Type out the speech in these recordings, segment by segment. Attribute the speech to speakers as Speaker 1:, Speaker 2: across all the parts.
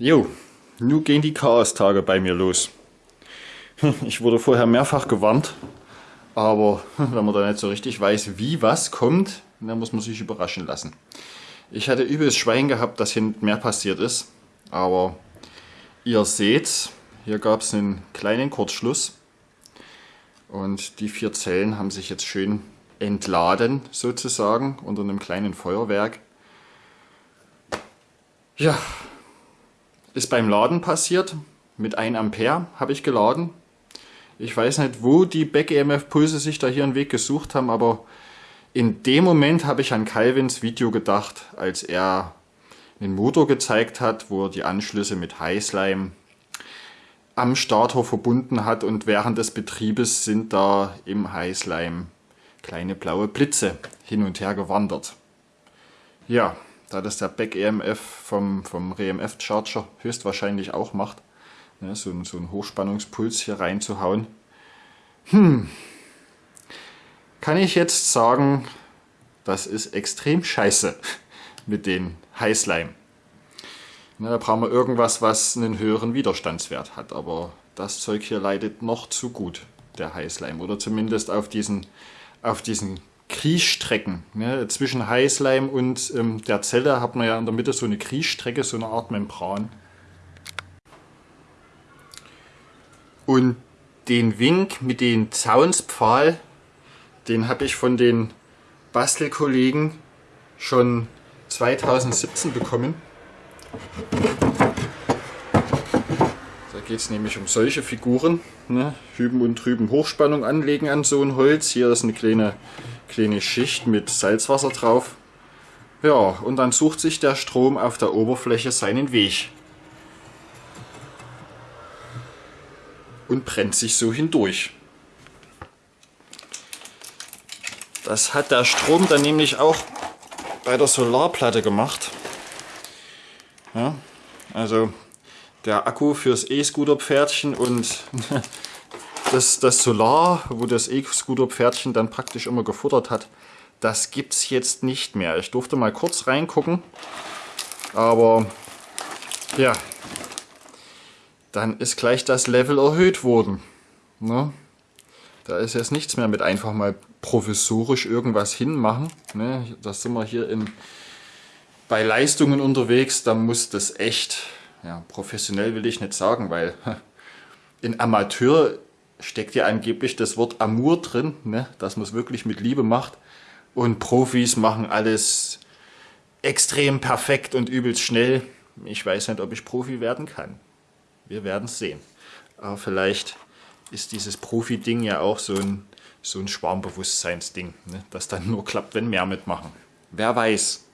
Speaker 1: Jo, nun gehen die Chaos-Tage bei mir los. Ich wurde vorher mehrfach gewarnt, aber wenn man da nicht so richtig weiß, wie was kommt, dann muss man sich überraschen lassen. Ich hatte übelst Schwein gehabt, dass hinten mehr passiert ist, aber ihr seht, hier gab es einen kleinen Kurzschluss und die vier Zellen haben sich jetzt schön entladen, sozusagen, unter einem kleinen Feuerwerk. Ja, ist beim Laden passiert. Mit 1 Ampere habe ich geladen. Ich weiß nicht, wo die Back-EMF-Pulse sich da hier einen Weg gesucht haben, aber in dem Moment habe ich an Calvins Video gedacht, als er einen Motor gezeigt hat, wo er die Anschlüsse mit Highslime am Starter verbunden hat und während des Betriebes sind da im Highslime kleine blaue Blitze hin und her gewandert. Ja, da das der Back-EMF vom, vom REMF-Charger höchstwahrscheinlich auch macht, ne, so, so einen Hochspannungspuls hier reinzuhauen. Hm, kann ich jetzt sagen, das ist extrem scheiße mit den Highslime. Ne, da brauchen wir irgendwas, was einen höheren Widerstandswert hat, aber das Zeug hier leidet noch zu gut, der Highslime, oder zumindest auf diesen, auf diesen Kriechstrecken. Ne? Zwischen Highslime und ähm, der Zelle hat man ja in der Mitte so eine Kriechstrecke, so eine Art Membran. Und den Wink mit dem Zaunspfahl, den habe ich von den Bastelkollegen schon 2017 bekommen. Geht es nämlich um solche Figuren. Ne? Hüben und drüben Hochspannung anlegen an so ein Holz. Hier ist eine kleine kleine Schicht mit Salzwasser drauf. Ja, und dann sucht sich der Strom auf der Oberfläche seinen Weg. Und brennt sich so hindurch. Das hat der Strom dann nämlich auch bei der Solarplatte gemacht. Ja, also der Akku fürs E-Scooter-Pferdchen und das, das Solar, wo das E-Scooter-Pferdchen dann praktisch immer gefuttert hat, das gibt es jetzt nicht mehr. Ich durfte mal kurz reingucken, aber ja, dann ist gleich das Level erhöht worden. Ne? Da ist jetzt nichts mehr mit einfach mal provisorisch irgendwas hinmachen. Ne? Da sind wir hier in, bei Leistungen unterwegs, da muss das echt, ja, professionell will ich nicht sagen, weil in Amateur steckt ja angeblich das Wort Amour drin, ne? dass man es wirklich mit Liebe macht. Und Profis machen alles extrem perfekt und übelst schnell. Ich weiß nicht, ob ich Profi werden kann. Wir werden es sehen. Aber vielleicht ist dieses Profi-Ding ja auch so ein, so ein Schwarmbewusstseinsding, ne? das dann nur klappt, wenn mehr mitmachen. Wer weiß.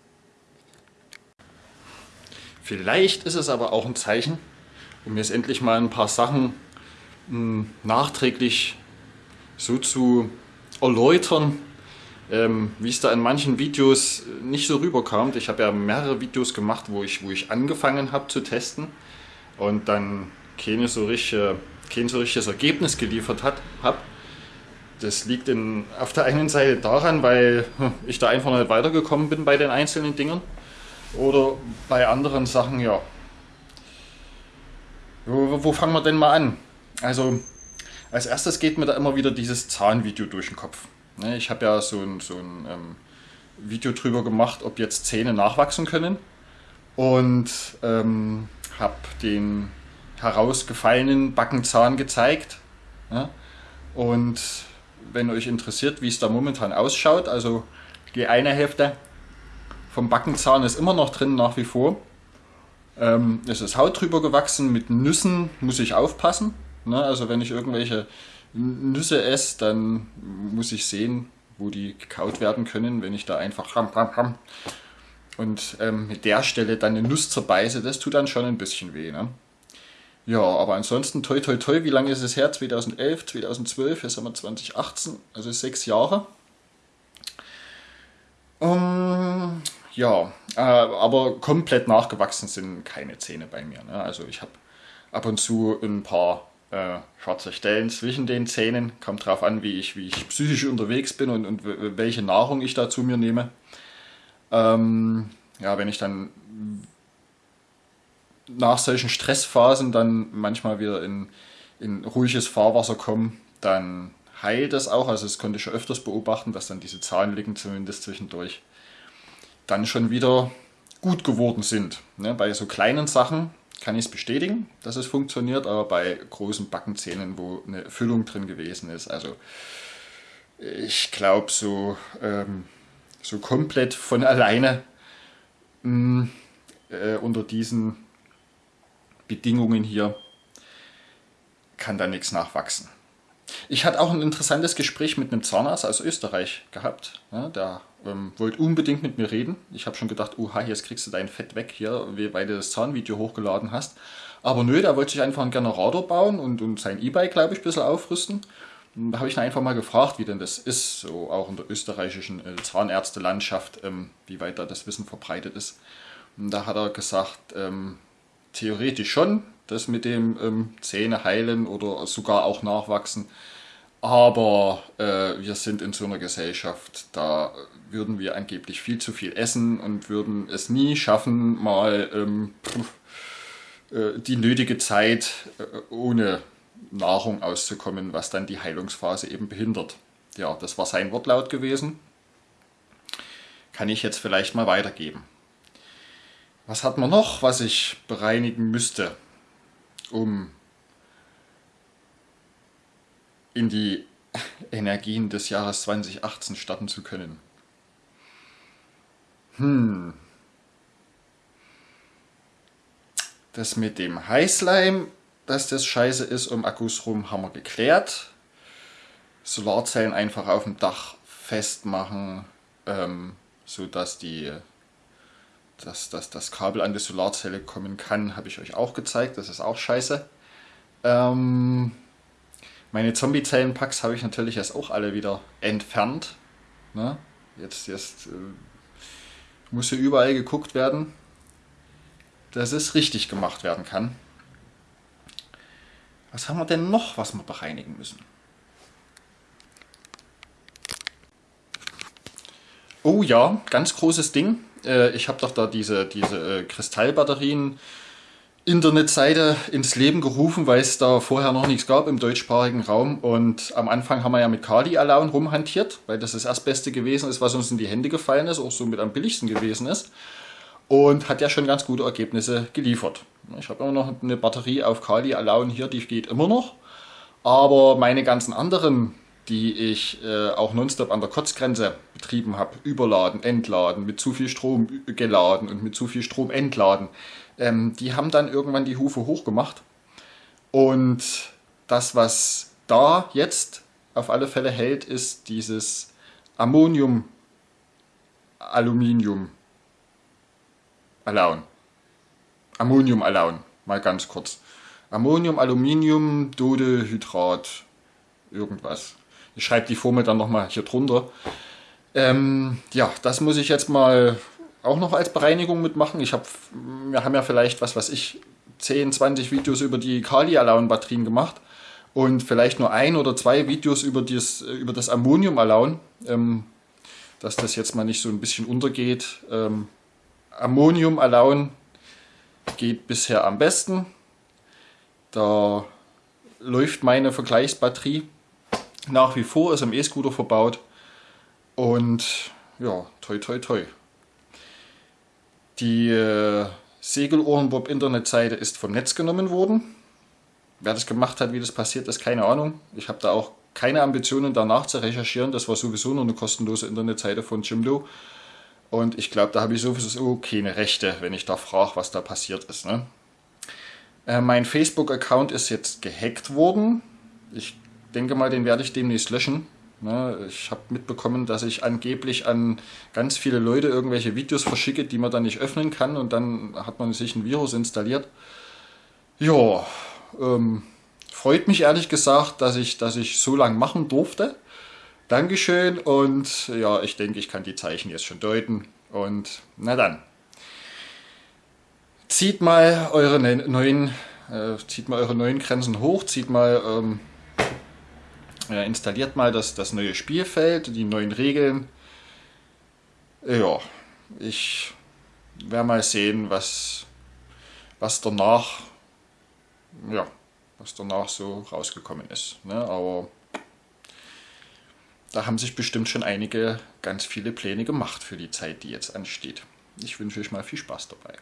Speaker 1: Vielleicht ist es aber auch ein Zeichen, um jetzt endlich mal ein paar Sachen nachträglich so zu erläutern, ähm, wie es da in manchen Videos nicht so rüberkam. Ich habe ja mehrere Videos gemacht, wo ich, wo ich angefangen habe zu testen und dann keine so richtige, kein so richtiges Ergebnis geliefert habe. Das liegt in, auf der einen Seite daran, weil hm, ich da einfach nicht weitergekommen bin bei den einzelnen Dingern. Oder bei anderen Sachen, ja. Wo, wo fangen wir denn mal an? Also als erstes geht mir da immer wieder dieses Zahnvideo durch den Kopf. Ne, ich habe ja so ein, so ein ähm, Video drüber gemacht, ob jetzt Zähne nachwachsen können und ähm, habe den herausgefallenen Backenzahn gezeigt. Ja? Und wenn euch interessiert, wie es da momentan ausschaut, also die eine Hälfte vom Backenzahn ist immer noch drin nach wie vor. Ähm, es ist Haut drüber gewachsen, mit Nüssen muss ich aufpassen. Ne? Also wenn ich irgendwelche Nüsse esse, dann muss ich sehen, wo die gekaut werden können. Wenn ich da einfach ram, ram, ram und ähm, mit der Stelle dann eine Nuss zerbeiße, das tut dann schon ein bisschen weh. Ne? Ja, aber ansonsten toi toi toi, wie lange ist es her? 2011, 2012, jetzt haben wir 2018, also sechs Jahre. Um, ja, äh, aber komplett nachgewachsen sind keine Zähne bei mir. Ne? Also ich habe ab und zu ein paar äh, schwarze Stellen zwischen den Zähnen. Kommt darauf an, wie ich, wie ich psychisch unterwegs bin und, und welche Nahrung ich da zu mir nehme. Ähm, ja, wenn ich dann nach solchen Stressphasen dann manchmal wieder in, in ruhiges Fahrwasser kommen, dann heilt es auch. Also das konnte ich schon öfters beobachten, dass dann diese Zahnlücken zumindest zwischendurch dann schon wieder gut geworden sind. Ne, bei so kleinen Sachen kann ich es bestätigen, dass es funktioniert, aber bei großen Backenzähnen, wo eine Füllung drin gewesen ist, also ich glaube so, ähm, so komplett von alleine mh, äh, unter diesen Bedingungen hier kann da nichts nachwachsen. Ich hatte auch ein interessantes Gespräch mit einem Zahnarzt aus Österreich gehabt. Ja, der ähm, wollte unbedingt mit mir reden. Ich habe schon gedacht, uha, jetzt kriegst du dein Fett weg hier, weil du das Zahnvideo hochgeladen hast. Aber nö, der wollte sich einfach einen Generator bauen und, und sein E-Bike, glaube ich, ein bisschen aufrüsten. Da habe ich ihn einfach mal gefragt, wie denn das ist, so auch in der österreichischen äh, Zahnärztelandschaft, ähm, wie weit da das Wissen verbreitet ist. Und da hat er gesagt, ähm, theoretisch schon, das mit dem ähm, Zähne heilen oder sogar auch nachwachsen. Aber äh, wir sind in so einer Gesellschaft, da würden wir angeblich viel zu viel essen und würden es nie schaffen, mal ähm, äh, die nötige Zeit äh, ohne Nahrung auszukommen, was dann die Heilungsphase eben behindert. Ja, das war sein Wortlaut gewesen. Kann ich jetzt vielleicht mal weitergeben. Was hat man noch, was ich bereinigen müsste? Um in die Energien des Jahres 2018 starten zu können. Hm. Das mit dem Heißleim, dass das scheiße ist um Akkus rum, haben wir geklärt. Solarzellen einfach auf dem Dach festmachen, ähm, sodass die dass, dass das Kabel an die Solarzelle kommen kann, habe ich euch auch gezeigt. Das ist auch scheiße. Ähm, meine Zombie-Zellenpacks habe ich natürlich jetzt auch alle wieder entfernt. Ne? Jetzt, jetzt äh, muss hier überall geguckt werden, dass es richtig gemacht werden kann. Was haben wir denn noch, was wir bereinigen müssen? Oh ja, ganz großes Ding. Äh, ich habe doch da diese, diese äh, Kristallbatterien Internetseite ins Leben gerufen, weil es da vorher noch nichts gab im deutschsprachigen Raum. Und am Anfang haben wir ja mit Kali Alone rumhantiert, weil das das erstbeste gewesen ist, was uns in die Hände gefallen ist, auch so mit am billigsten gewesen ist. Und hat ja schon ganz gute Ergebnisse geliefert. Ich habe immer noch eine Batterie auf Kali Alone hier, die geht immer noch. Aber meine ganzen anderen die ich äh, auch nonstop an der Kotzgrenze betrieben habe, überladen, entladen, mit zu viel Strom geladen und mit zu viel Strom entladen, ähm, die haben dann irgendwann die Hufe hochgemacht. Und das, was da jetzt auf alle Fälle hält, ist dieses Ammonium, Aluminium, Alaun. Ammonium Alaun, mal ganz kurz. Ammonium, Aluminium, Dodehydrat, irgendwas. Ich schreibe die Formel dann nochmal hier drunter. Ähm, ja, das muss ich jetzt mal auch noch als Bereinigung mitmachen. Ich hab, wir haben ja vielleicht, was weiß ich, 10, 20 Videos über die Kali-Alaun-Batterien gemacht und vielleicht nur ein oder zwei Videos über, dieses, über das Ammonium-Alaun, ähm, dass das jetzt mal nicht so ein bisschen untergeht. Ähm, Ammonium-Alaun geht bisher am besten. Da läuft meine Vergleichsbatterie nach wie vor ist im E-Scooter verbaut. Und ja, toi toi toi. Die äh, Segelohrenbob Internetseite ist vom Netz genommen worden. Wer das gemacht hat, wie das passiert ist, keine Ahnung. Ich habe da auch keine Ambitionen danach zu recherchieren. Das war sowieso nur eine kostenlose Internetseite von Jimdo. Und ich glaube, da habe ich sowieso keine Rechte, wenn ich da frage, was da passiert ist. Ne? Äh, mein Facebook-Account ist jetzt gehackt worden. Ich denke mal, den werde ich demnächst löschen. Ne, ich habe mitbekommen, dass ich angeblich an ganz viele Leute irgendwelche Videos verschicke, die man dann nicht öffnen kann und dann hat man sich ein Virus installiert. Ja, ähm, freut mich ehrlich gesagt, dass ich, dass ich so lange machen durfte. Dankeschön und ja, ich denke, ich kann die Zeichen jetzt schon deuten und na dann. Zieht mal eure ne-, neuen, äh, zieht mal eure neuen Grenzen hoch, zieht mal ähm, äh, installiert mal das, das neue Spielfeld, die neuen Regeln. Ja, ich werde mal sehen, was, was danach, ja, was danach so rausgekommen ist. Ne? Aber da haben sich bestimmt schon einige ganz viele Pläne gemacht für die Zeit, die jetzt ansteht. Ich wünsche euch mal viel Spaß dabei.